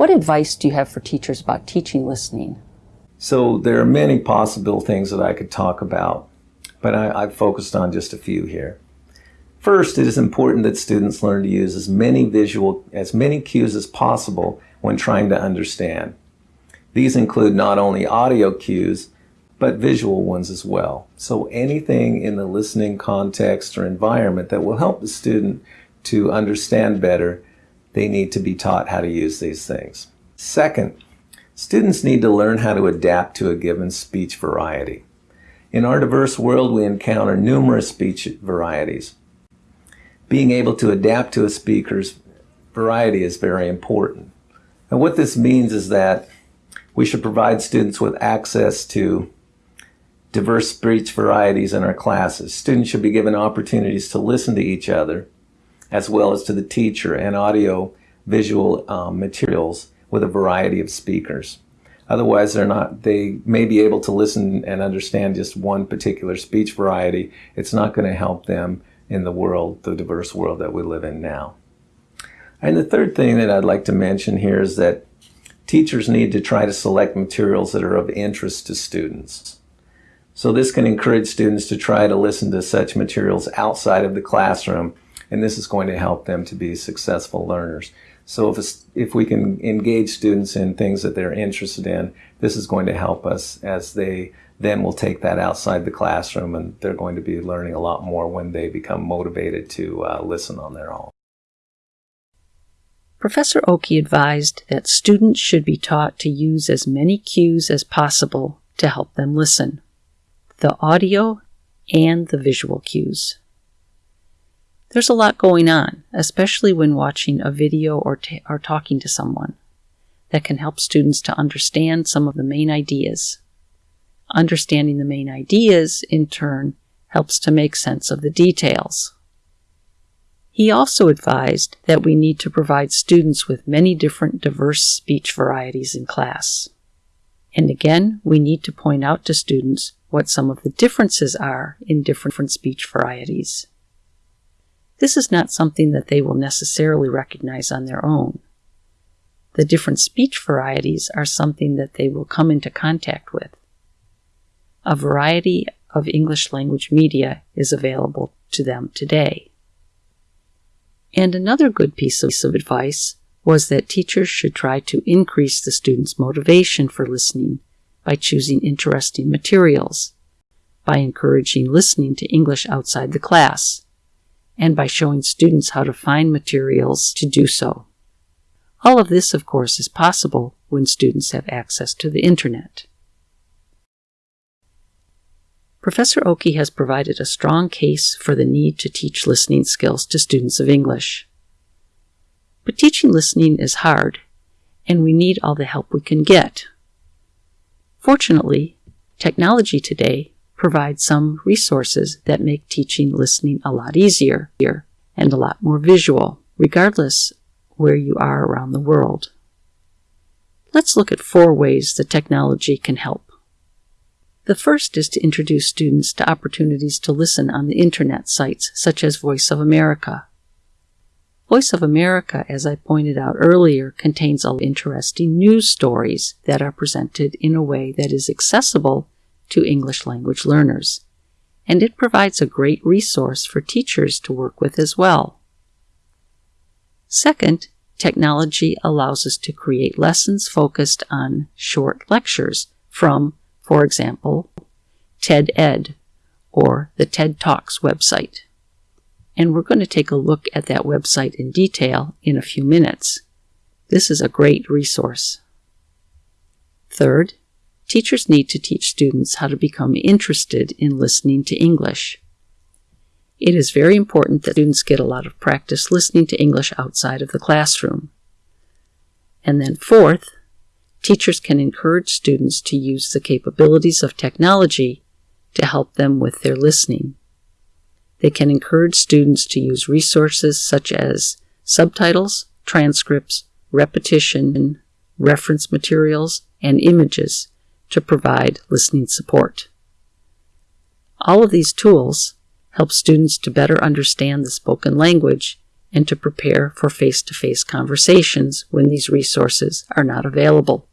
What advice do you have for teachers about teaching listening? So there are many possible things that I could talk about, but I, have focused on just a few here. First, it is important that students learn to use as many visual, as many cues as possible when trying to understand. These include not only audio cues, but visual ones as well. So anything in the listening context or environment that will help the student to understand better, they need to be taught how to use these things. Second, students need to learn how to adapt to a given speech variety. In our diverse world, we encounter numerous speech varieties. Being able to adapt to a speaker's variety is very important. And what this means is that we should provide students with access to diverse speech varieties in our classes. Students should be given opportunities to listen to each other as well as to the teacher and audio visual um, materials with a variety of speakers. Otherwise, they're not, they may be able to listen and understand just one particular speech variety. It's not going to help them in the world, the diverse world that we live in now. And the third thing that I'd like to mention here is that teachers need to try to select materials that are of interest to students. So this can encourage students to try to listen to such materials outside of the classroom, and this is going to help them to be successful learners. So if, if we can engage students in things that they're interested in, this is going to help us as they then will take that outside the classroom and they're going to be learning a lot more when they become motivated to uh, listen on their own. Professor Oki advised that students should be taught to use as many cues as possible to help them listen the audio and the visual cues. There's a lot going on, especially when watching a video or, or talking to someone, that can help students to understand some of the main ideas. Understanding the main ideas, in turn, helps to make sense of the details. He also advised that we need to provide students with many different diverse speech varieties in class. And again, we need to point out to students what some of the differences are in different speech varieties. This is not something that they will necessarily recognize on their own. The different speech varieties are something that they will come into contact with. A variety of English language media is available to them today. And another good piece of advice was that teachers should try to increase the students' motivation for listening by choosing interesting materials, by encouraging listening to English outside the class, and by showing students how to find materials to do so. All of this, of course, is possible when students have access to the Internet. Professor Oki has provided a strong case for the need to teach listening skills to students of English. But teaching listening is hard, and we need all the help we can get. Fortunately, technology today provides some resources that make teaching listening a lot easier and a lot more visual, regardless where you are around the world. Let's look at four ways that technology can help. The first is to introduce students to opportunities to listen on the internet sites such as Voice of America. Voice of America, as I pointed out earlier, contains interesting news stories that are presented in a way that is accessible to English language learners, and it provides a great resource for teachers to work with as well. Second, technology allows us to create lessons focused on short lectures from for example, TED Ed or the TED Talks website. And we're going to take a look at that website in detail in a few minutes. This is a great resource. Third, teachers need to teach students how to become interested in listening to English. It is very important that students get a lot of practice listening to English outside of the classroom. And then fourth, teachers can encourage students to use the capabilities of technology to help them with their listening. They can encourage students to use resources such as subtitles, transcripts, repetition, reference materials, and images to provide listening support. All of these tools help students to better understand the spoken language and to prepare for face to face conversations when these resources are not available.